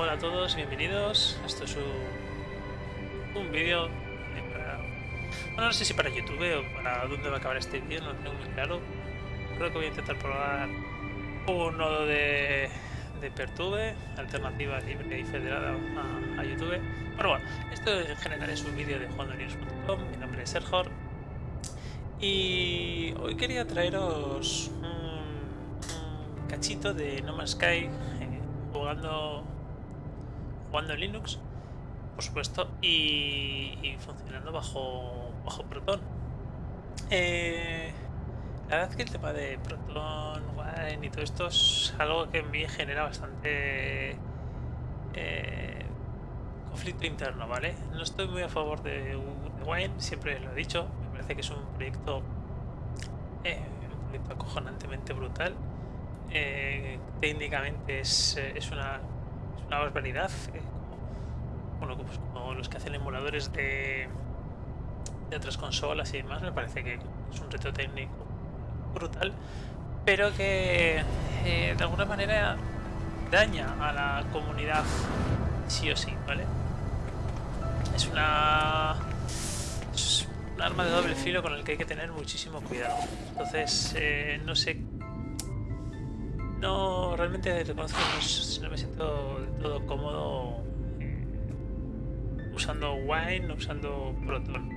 Hola a todos, bienvenidos. Esto es un, un vídeo para... Bueno, no sé si para YouTube o para dónde va a acabar este vídeo, no lo tengo muy claro. Creo que voy a intentar probar un nodo de, de Pertube, alternativa libre y federada a, YouTube. Pero bueno, esto en general es un vídeo de jugandonews.com, mi nombre es Serjor. Y hoy quería traeros un, un cachito de No Man's Sky eh, jugando jugando en Linux, por supuesto, y, y funcionando bajo, bajo Proton. Eh, la verdad es que el tema de Proton, Wine y todo esto es algo que en mí genera bastante eh, conflicto interno, ¿vale? No estoy muy a favor de, de, Wine, siempre lo he dicho, me parece que es un proyecto, eh, un proyecto acojonantemente brutal. Técnicamente es, es una una barbaridad. Eh, bueno, pues como los que hacen emuladores de, de otras consolas y demás, me parece que es un reto técnico brutal, pero que eh, de alguna manera daña a la comunidad sí o sí, ¿vale? Es una, un arma de doble filo con el que hay que tener muchísimo cuidado. Entonces, eh, no sé no, realmente reconozco que no, no me siento del todo cómodo eh, usando Wine, usando Proton.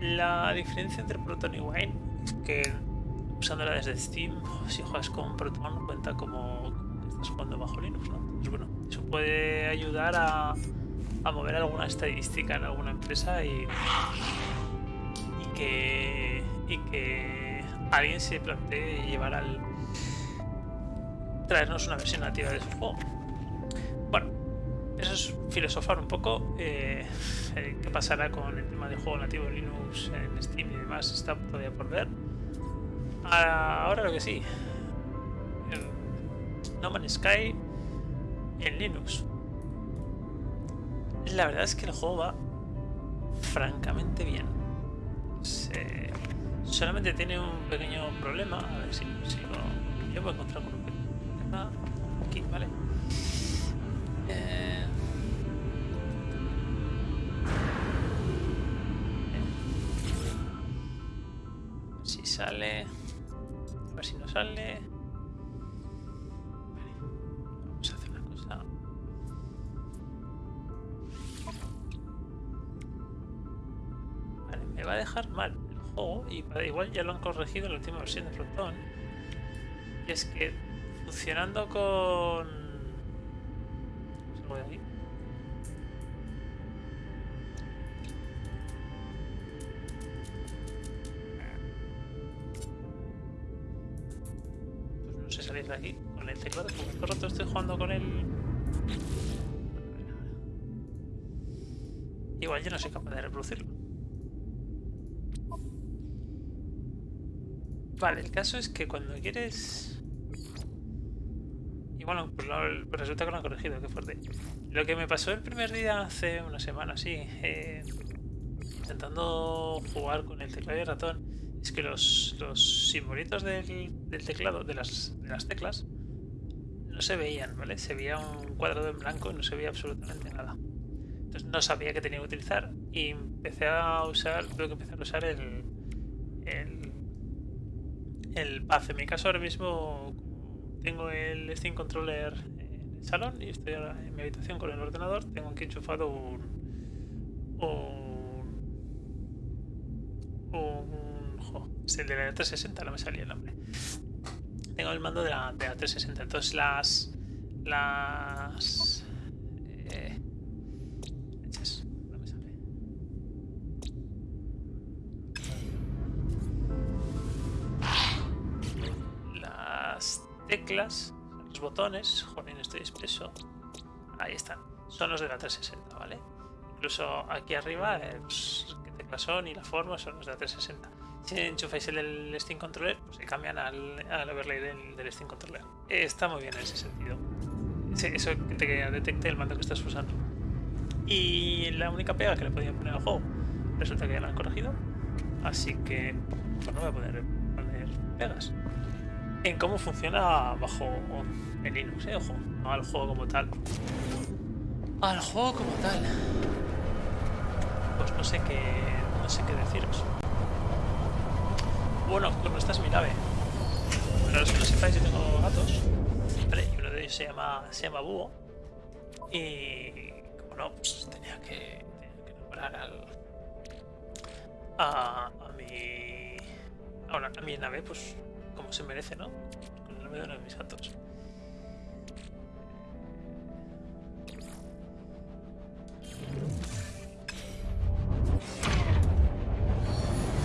La diferencia entre Proton y Wine es que usándola desde Steam, si juegas con Proton, cuenta como estás jugando bajo Linux, ¿no? Bueno, eso puede ayudar a, mover alguna estadística en alguna empresa y, y que alguien se plantee llevar al traernos una versión nativa de su juego. Bueno, eso es filosofar un poco. Eh, ¿Qué pasará con el tema del juego nativo de Linux en Steam y demás? Está todavía por ver. Ahora lo que sí. No Man's Sky en Linux. La verdad es que el juego va francamente bien. Solamente tiene un pequeño problema. A ver si, lo... Yo voy encontrar con ¿vale? Eh... Si sale... A ver si no sale... Vamos a hacer una cosa... Vale, me va a dejar mal el juego y igual ya lo han corregido en la última versión de Proton. Y es que funcionando con... Salgo de aquí. Pues no sé salir de aquí con el teclado, como el rato estoy jugando con él. Igual yo no soy capaz de reproducirlo. Vale, el caso es que cuando quieres y bueno, pues, resulta que lo han corregido, qué fuerte. Lo que me pasó el primer día, hace una semana, sí, eh, intentando jugar con el teclado y ratón, es que los, los simbolitos del, del teclado, de las, de las teclas, no se veían, ¿vale? Se veía un cuadrado en blanco y no se veía absolutamente nada. Entonces no sabía qué tenía que utilizar y empecé a usar, creo que empecé a usar el, el, el path. En mi caso ahora mismo tengo el Steam Controller en el salón y estoy ahora en mi habitación con el ordenador. Tengo aquí enchufado un. un. un. Jo, es el de la 360, no me salía el nombre. Tengo el mando de la, de la 360. Entonces las. las. Teclas, los botones, joder, estoy expreso. Ahí están, son los de la 360, ¿vale? Incluso aquí arriba, eh, qué teclas son y la forma son los de la 360. Si enchufáis el del Steam Controller, pues se cambian al, al overlay del, Steam Controller. Está muy bien en ese sentido. Eso que te detecte el mando que estás usando. Y la única pega que le podía poner al juego, resulta que ya lo han corregido. Así que, pues no voy a poder poner pegas. En cómo funciona bajo el Linux, ¿eh? ojo, no al juego como tal. Al juego como tal. Pues no sé qué, no sé qué deciros. Bueno, pues no estás mi nave. Para los que no sepáis, yo tengo gatos. Vale, y uno de ellos se llama, se llama Búho. Y como no, pues tenía que, tenía que nombrar al, a, a mi. Ahora, a mi nave, pues como se merece, ¿no? Con el nombre de mis gatos.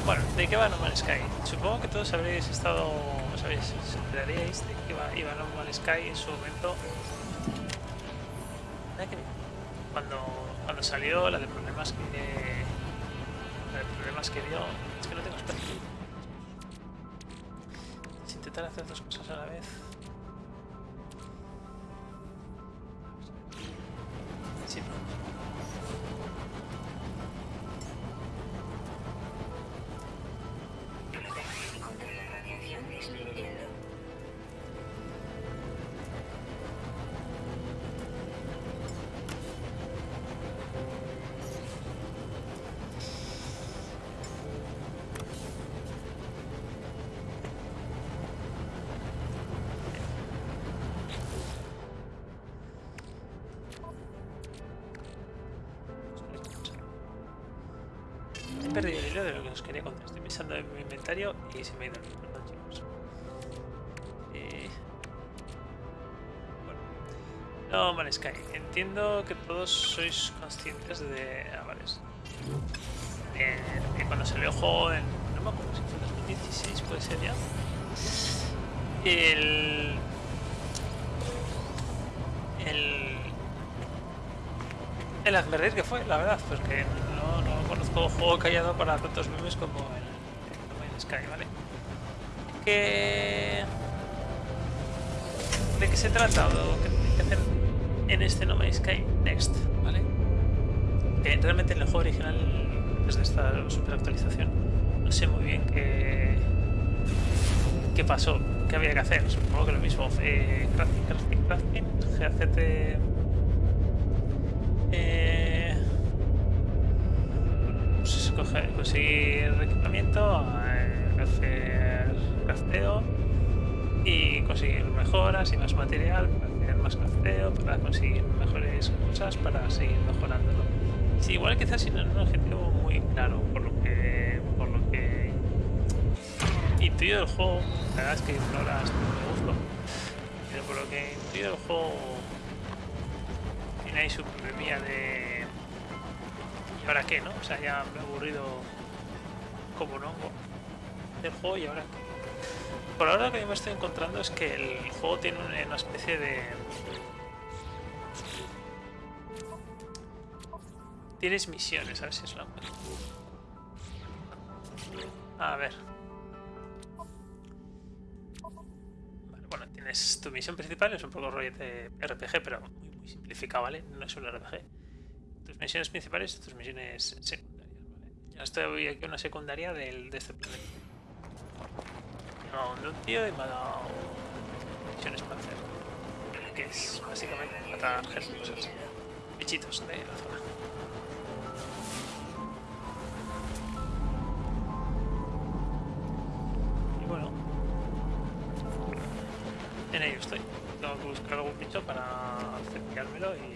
Bueno, ¿de qué va No Man's Sky? Supongo que todos habréis estado, sabéis, os enteraríais de iba, iba No Man's Sky en su momento. Cuando, cuando salió, la de problemas que. La de problemas que dio. Es que no tengo espacio. Intentar hacer dos cosas a la vez. Sí. Perdido el hilo de lo que os quería contar. Estoy pensando en mi inventario y se me ha ido el. Perdón. Eh. No, Man's Sky. Entiendo que todos sois conscientes de... Ah, vale. de cuando salió el juego en... No me acuerdo si fue en 2016, puede ser ya. El... El... El hazme que fue, la verdad, porque conozco juego dado para tantos memes como el, el Man's Sky, ¿vale? ¿Qué... ¿De qué se trata o qué hay que hacer en este No Man's Sky Next, ¿vale? Que realmente en el juego original, desde esta super actualización, no sé muy bien qué, qué pasó, qué había que hacer. Supongo que lo mismo. Eh, crafting, crafting, crafting, GACT conseguir equipamiento, eh, hacer crafteo y conseguir mejoras y más material para hacer más crafteo, para conseguir mejores cosas, para seguir mejorándolo. Sí, igual quizás sin un objetivo muy claro, por lo que, por lo que intuyo del juego, la verdad es que no la me gusto, pero por lo que intuyo del juego tiene ahí su problemilla de... ¿Y ahora qué, no? O sea, ya me he aburrido como hongo del juego y ahora. Por ahora lo que me estoy encontrando es que el juego tiene una, especie de... Tienes misiones, a ver si es encuentro. A ver. Vale, bueno, tienes tu misión principal, es un poco rollo de RPG, pero muy, muy simplificado, ¿vale? No es un RPG. Tus misiones principales y tus misiones secundarias, ¿vale? Ya estoy aquí una secundaria del, de este planeta. De un tío y me ha dado misiones para hacer. Que es básicamente matar gente, cosas, bichitos de la zona. Y bueno, en ello estoy. Tengo que buscar algún bicho para cepillármelo y,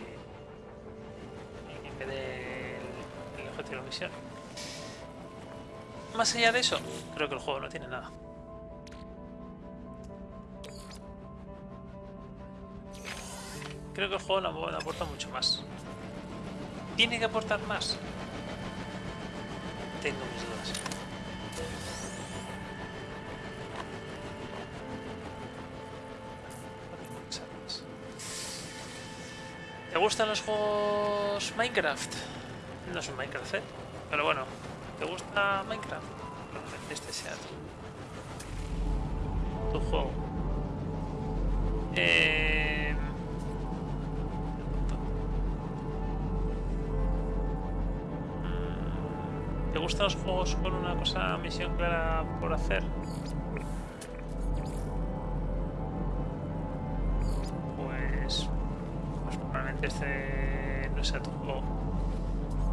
y que me dé el, el objetivo de la misión. Más allá de eso, creo que el juego no tiene nada. Creo que el juego no, no aporta mucho más. ¿Tiene que aportar más? Tengo mis dudas. Gustan los juegos Minecraft? No es un Minecraft, ¿eh? Pero bueno, ¿te gusta Minecraft? Este sea tu, juego. Eh... ¿Te gustan los juegos con una cosa, misión clara por hacer? Este no sea tu juego.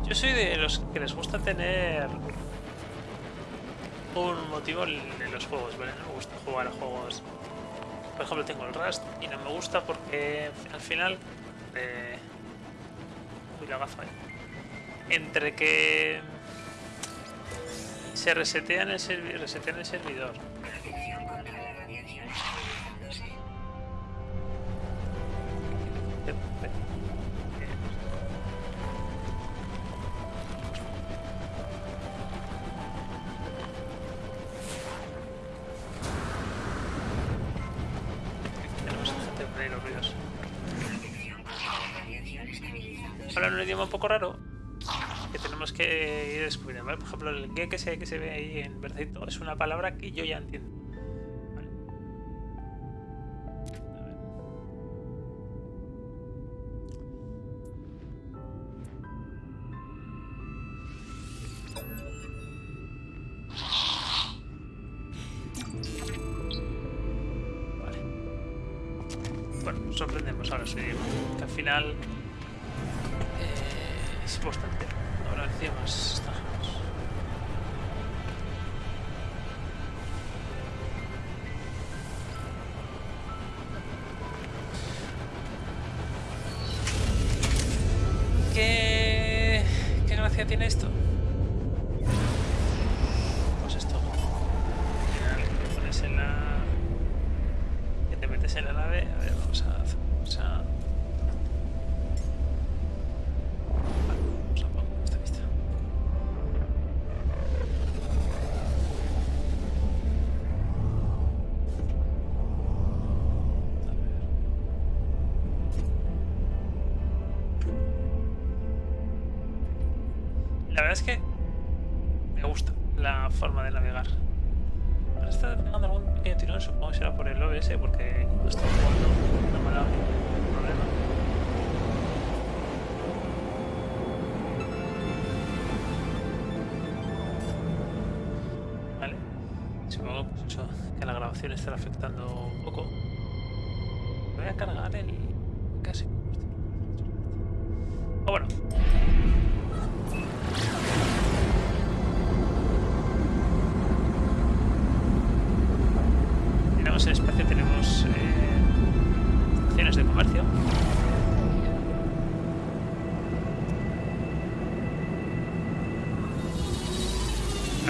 Yo soy de los que les gusta tener un motivo en los juegos, ¿vale? No me gusta jugar a juegos... Por ejemplo, tengo el Rust y no me gusta porque al final... Eh... Uy, la gafa, Entre que se resetea en el, resetea en el servidor ejemplo, el que se, que se ve ahí en verdecito es una palabra que yo ya entiendo. Tiene esto?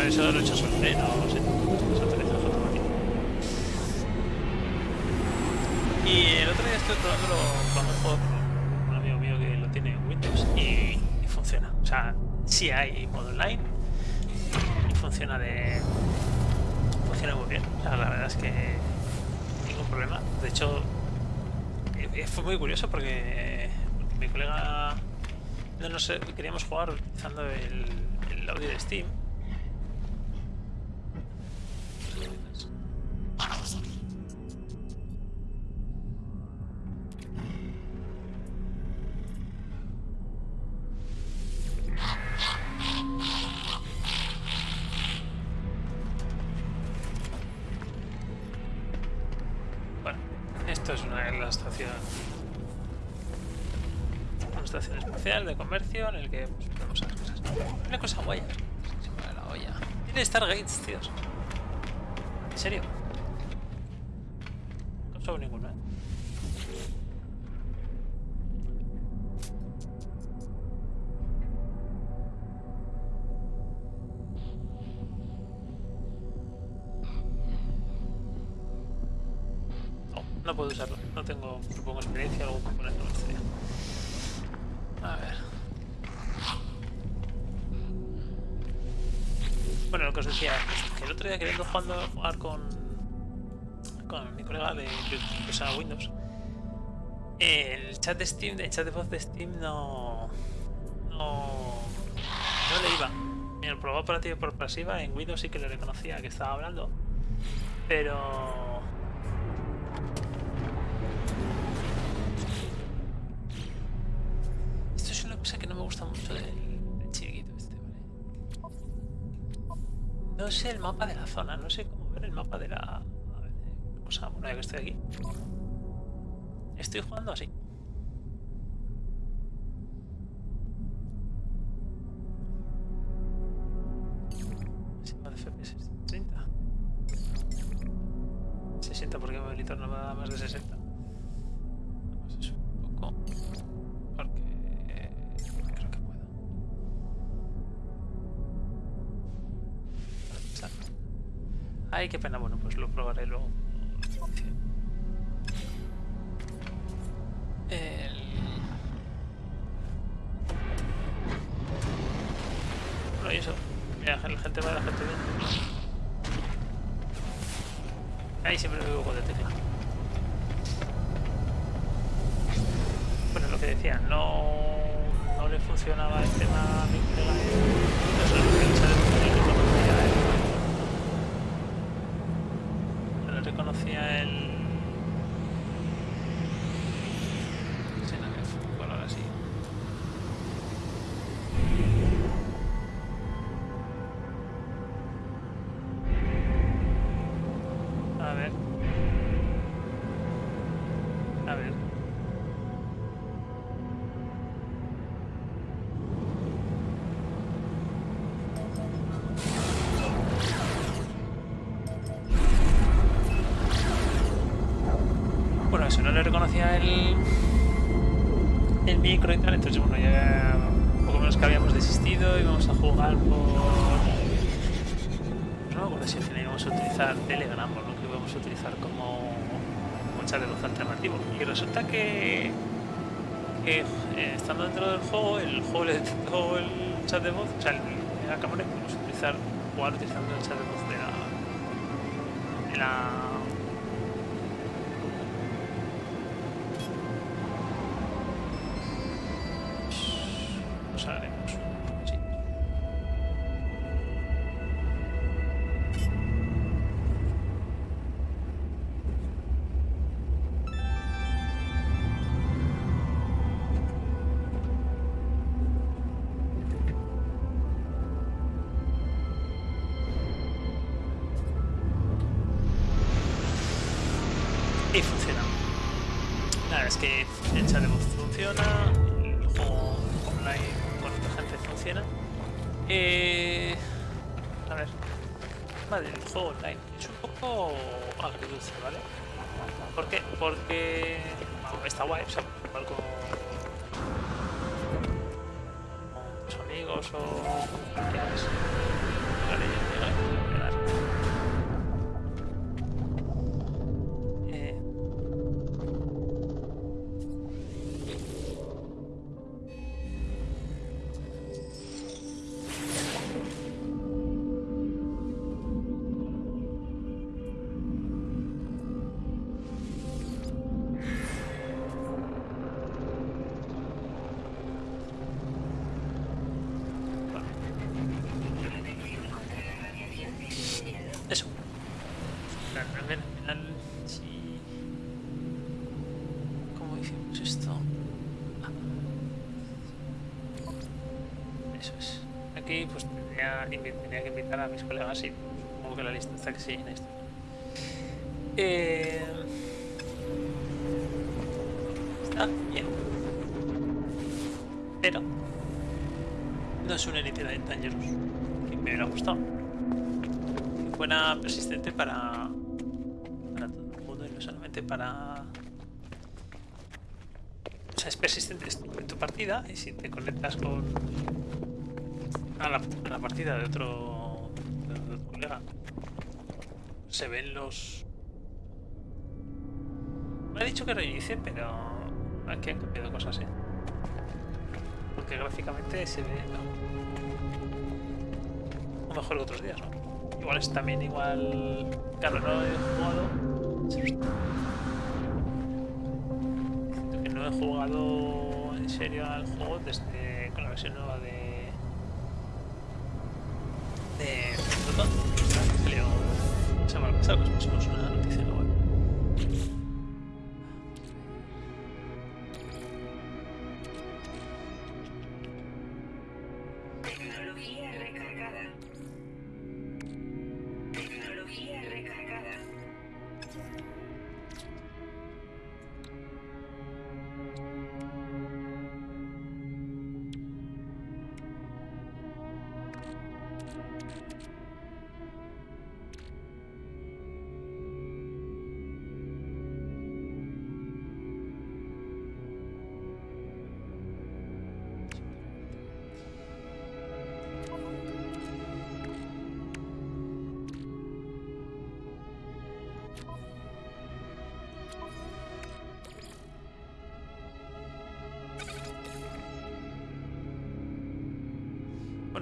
Eso lo he hecho no sé. Y el otro día estoy probándolo con un amigo mío que lo tiene en Windows y, funciona. O sea, sí hay modo online y funciona de funciona muy bien. O sea, la verdad es que problema. De hecho, eh, eh, fue muy curioso porque, mi colega no, no sé, queríamos jugar utilizando el audio de Steam No, puedo usarlo. No tengo, supongo, experiencia o algún componente no a ver. Bueno, lo que os decía, que el otro día queriendo jugando, jugar con, con mi colega de que Windows, el chat de Steam, el chat de voz de Steam no, no, no le iba. Mira, el programa operativo por pasiva en Windows sí que le reconocía que estaba hablando, pero No sé el mapa de la zona, no sé cómo ver el mapa de la... A ver, cosa, bueno, ya que estoy aquí. Estoy jugando así. Ay, qué pena. Bueno, pues lo probaré luego. El... Bueno, y eso. Mira, la gente va, la gente viene. Ahí siempre me veo de tecla. Bueno, lo que decía, no, no le funcionaba el el, el micro y tal, entonces bueno, ya poco menos que habíamos desistido y vamos a jugar por... No me acuerdo si al final íbamos a utilizar Telegram o lo que íbamos a utilizar como, como chat de voz alternativo. Y resulta que, eh, estando dentro del juego, el juego el chat de voz, o sea, el, la cámara utilizar, jugar utilizando el chat de voz de la Porque está guay, sea, jugar con, con tus amigos o. tenía que invitar a mis colegas y supongo que la lista está que sí en esto. Eh, está bien. Pero no es una Elite Dangerous que me hubiera gustado que fuera persistente para, para todo el mundo y no solamente para... O sea, es persistente en tu partida y si te conectas con... a la, partida de otro, colega, se ven los... Me ha dicho que reinicie, pero aquí han cambiado cosas, ¿eh? Porque gráficamente se ve mejor. Que otros días, ¿no? Igual es también igual. Claro, no he jugado. No he jugado en serio al juego desde con la versión nueva de. La semana pasada, pues una noticia en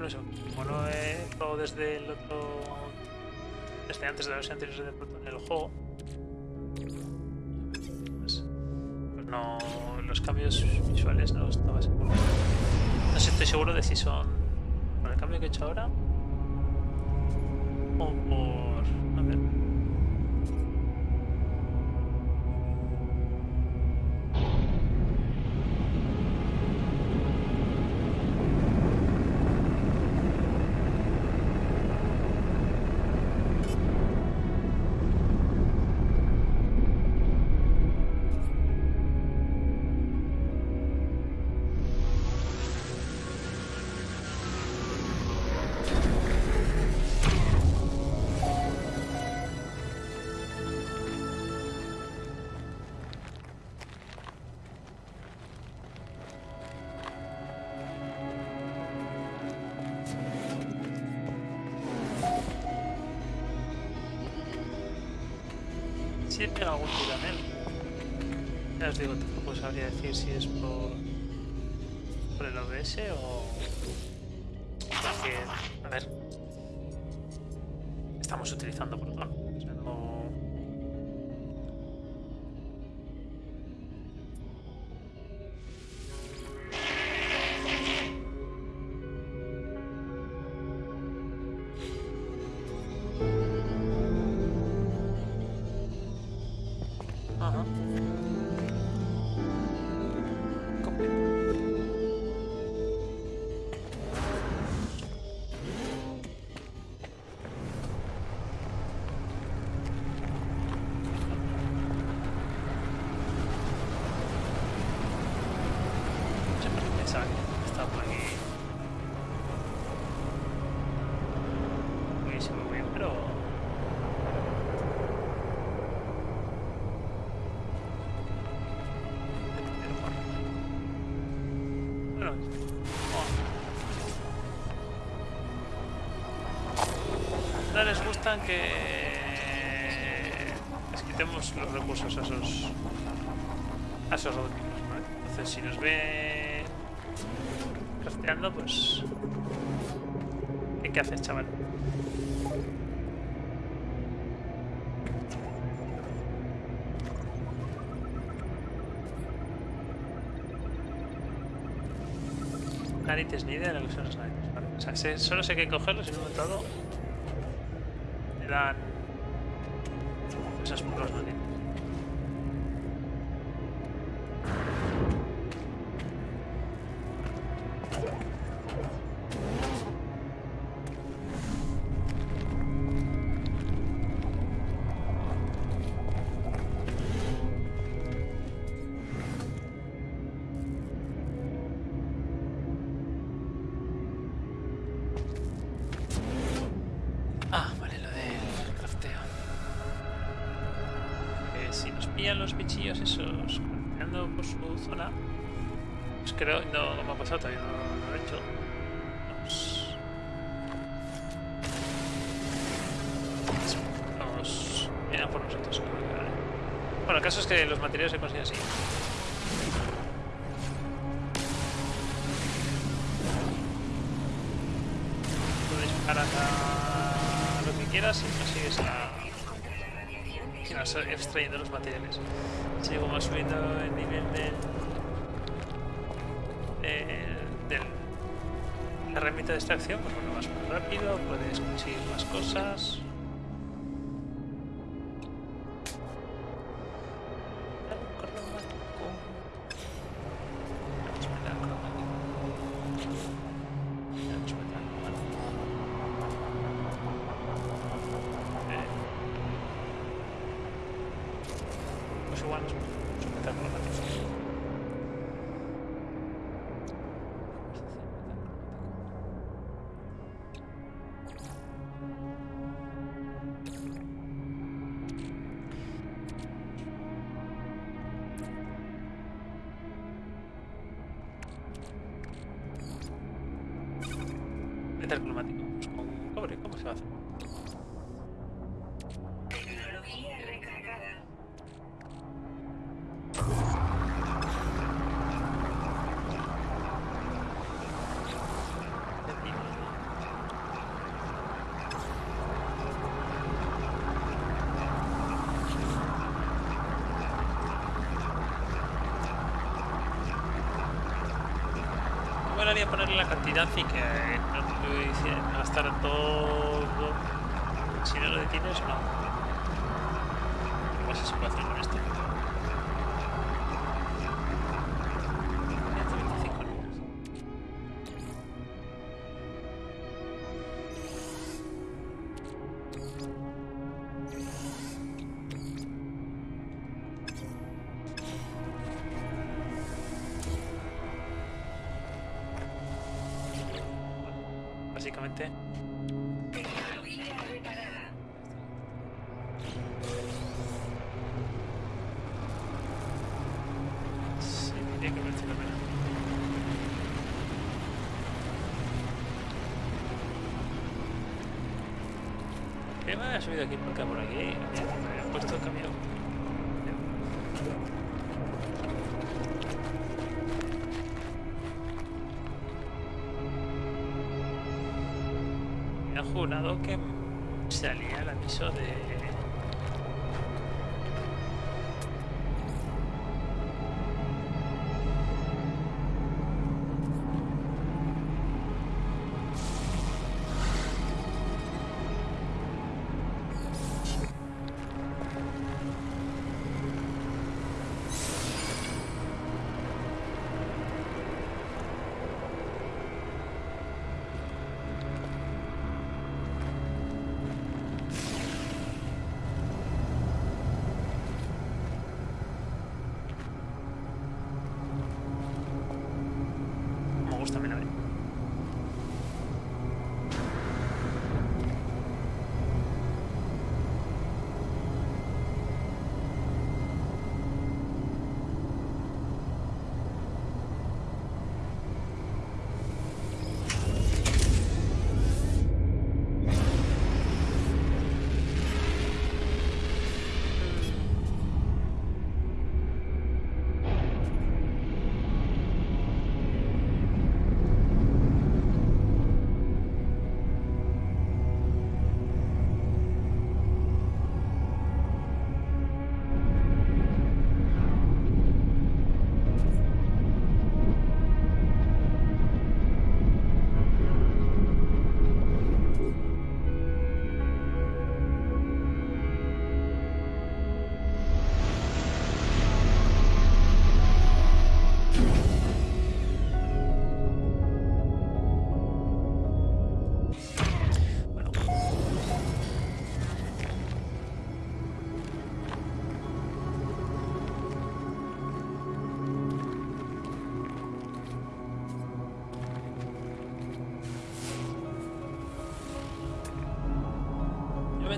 Eso, como no he jugado desde el otro. Desde antes de la versión anterior de Proton en el juego. Pues, pues no. Los cambios visuales no estaba seguro. No sé, estoy seguro de si son. Por el cambio que he hecho ahora. O. Sí he pegado algún tiro en él. Ya os digo, tampoco sabría decir si es por, por el OBS o... Porque, a ver... Estamos utilizando Proton. Oh. no les que quitemos los recursos a esos a esos robotines, ¿vale? Entonces si nos ven crafteando, pues ¿qué, haces, chaval? Narices, ni idea de lo que son los narices. Vale. O sea, solo sé que cogerlos y un momento dado me Bueno, el caso es que los materiales se consiguen así. Puedes disparar a lo que quieras y consigues vas extrayendo los materiales. Si vas subiendo el nivel del, del, del- la herramienta de extracción, pues bueno, vas más rápido, puedes conseguir más cosas. Molaría ponerle la cantidad y que no lo gastar todo. Si no lo detienes, no. No sé si puedo hacer con esto. Subido aquí por acá, por aquí? Me han puesto el camión. Me han jurado que salía el aviso de...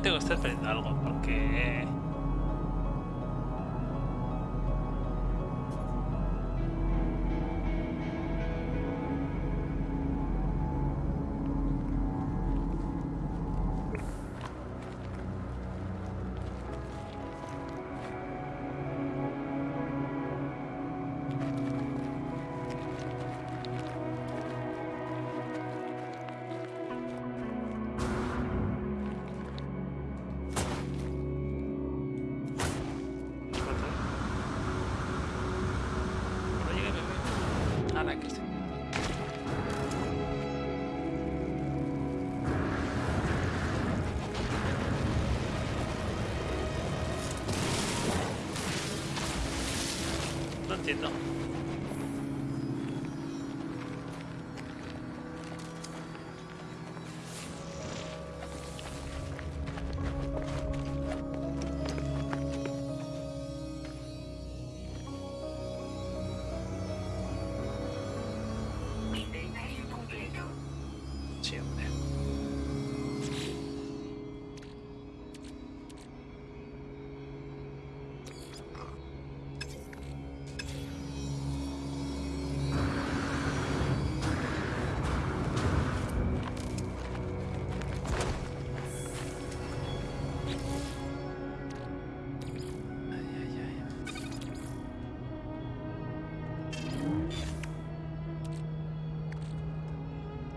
tengo que estar perdiendo algo porque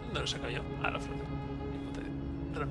¿Dónde lo saco yo? Ah, la flota. Perdón.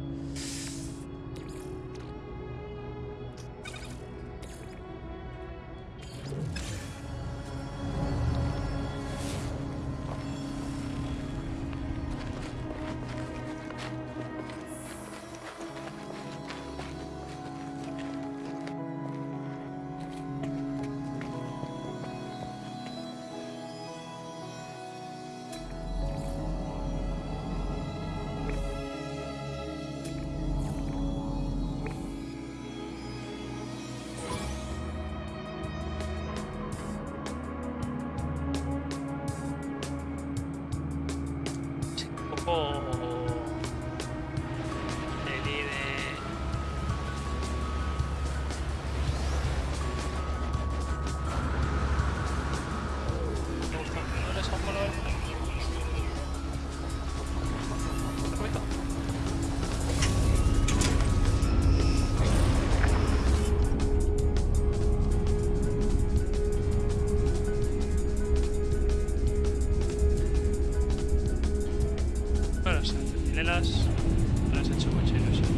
Las he hecho mucho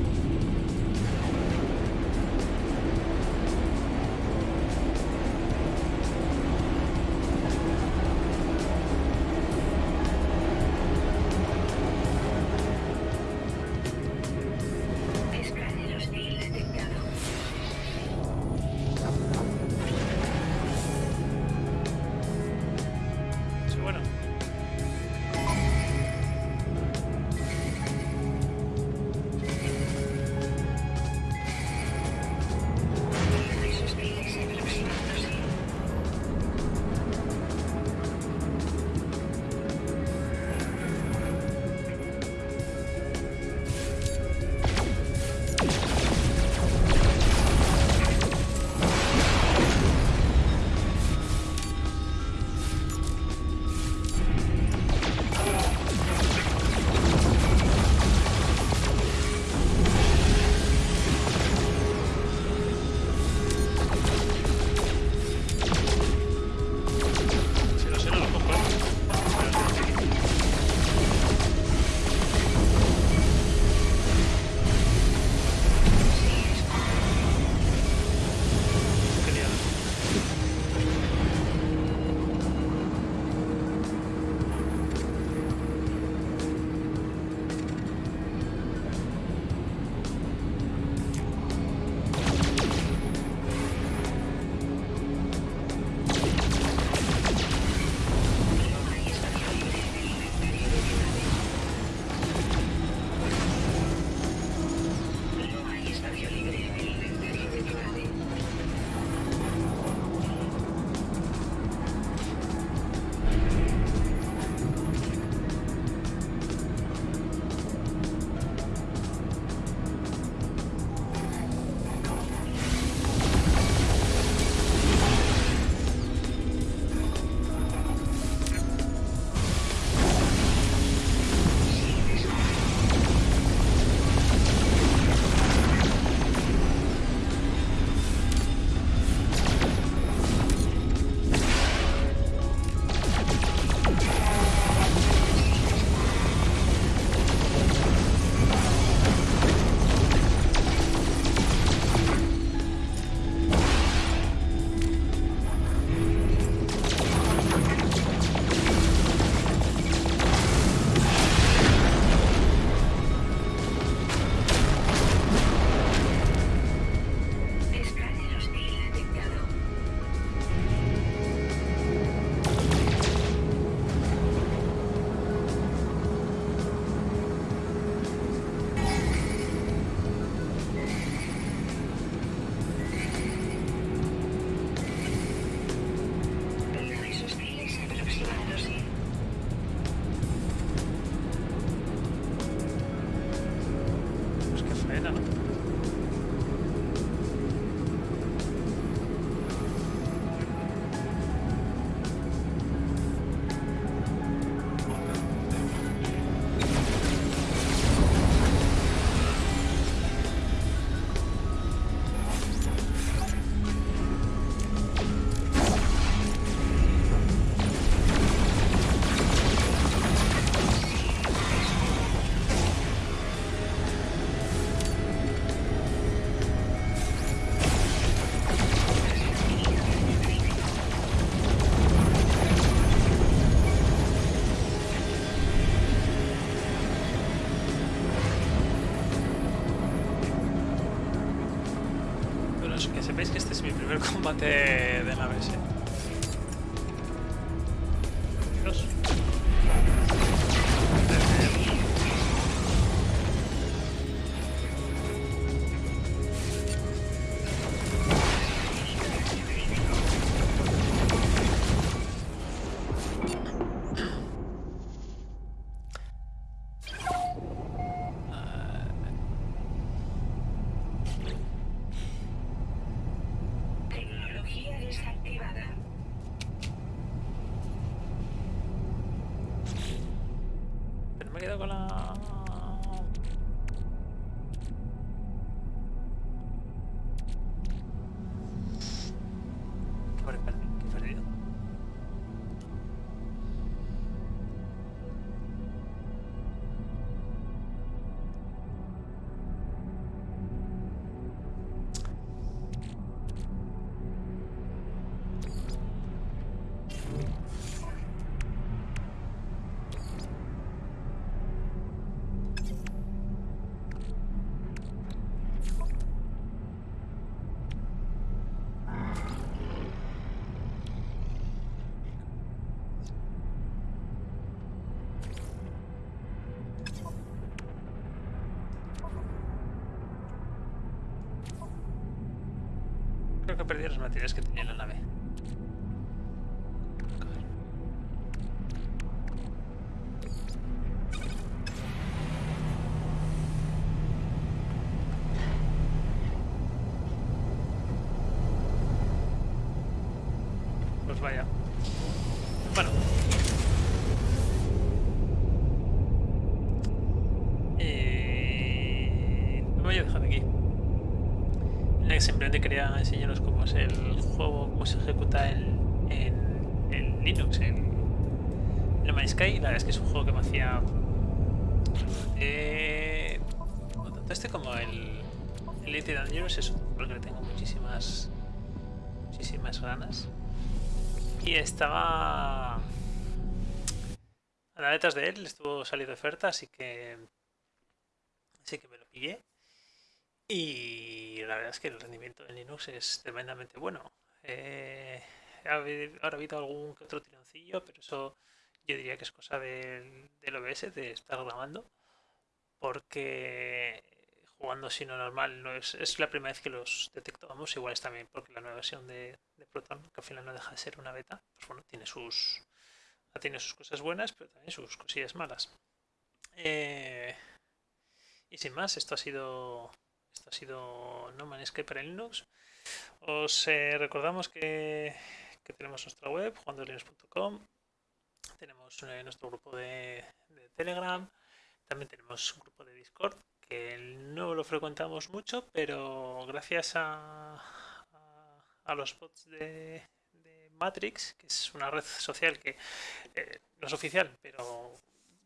es mi primer combate perdido los materiales que tenía en la nave. Elite Dangerous es un juego que le tengo muchísimas muchísimas ganas. Y estaba a las letras de él, estuvo saliendo oferta, así que así que me lo pillé. Y la verdad es que el rendimiento en Linux es tremendamente bueno. Eh, ahora ha habido algún que otro tironcillo, pero eso yo diría que es cosa del, del OBS, de estar grabando, porque jugando así no normal no es, es la primera vez que los detecto. Vamos, igual es también porque la nueva versión de, de Proton, que al final no deja de ser una beta, pues bueno, tiene sus, tiene sus cosas buenas, pero también sus cosillas malas. Eh, y sin más, esto ha sido esto ha sido No Man's Sky para Linux. Os eh, recordamos que, que tenemos nuestra web, juandolinux.com. Tenemos eh, nuestro grupo de, de Telegram. También tenemos un grupo de Discord que no lo frecuentamos mucho, pero gracias a, a, los bots de, de Matrix, que es una red social que eh, no es oficial, pero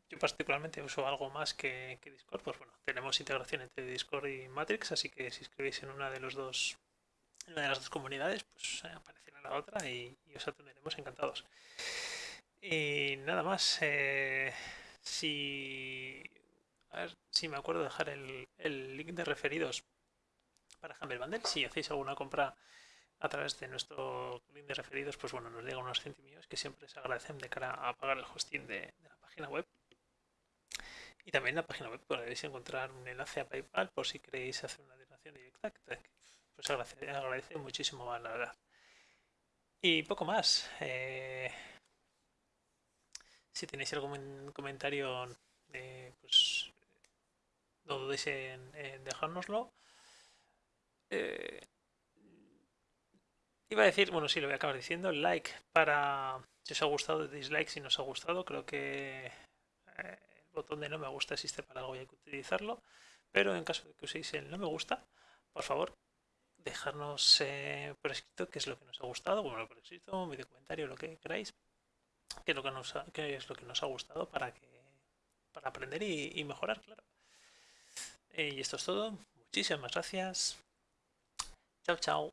yo particularmente uso algo más que, que Discord, pues bueno, tenemos integración entre Discord y Matrix, así que si escribís en una de los dos una de las dos comunidades, pues eh, aparecerá la otra y, y os atenderemos encantados. Y nada más, eh, si a ver si me acuerdo de dejar el, el link de referidos para Humble Bundle, si hacéis alguna compra a través de nuestro link de referidos, pues bueno, nos llega unos centimillos que siempre se agradecen de cara a pagar el hosting de, la página web. Y también en la página web podréis encontrar un enlace a PayPal por si queréis hacer una donación directa, pues agradece, agradece muchísimo más, la verdad. Y poco más. Eh, si tenéis algún comentario, eh, pues no dudéis en, en dejárnoslo. Eh, iba a decir, bueno, sí, lo voy a acabar diciendo, like para si os ha gustado, dislike si no os ha gustado, creo que eh, el botón de no me gusta existe para algo y hay que utilizarlo, pero en caso de que uséis el no me gusta, por favor, dejarnos eh, por escrito qué es lo que nos ha gustado, bueno, por escrito, un video comentario, lo que queráis, qué es lo que nos ha, qué es lo que nos ha gustado para que para aprender y, y mejorar, claro. Eh, y esto es todo. Muchísimas gracias. Chao, chao.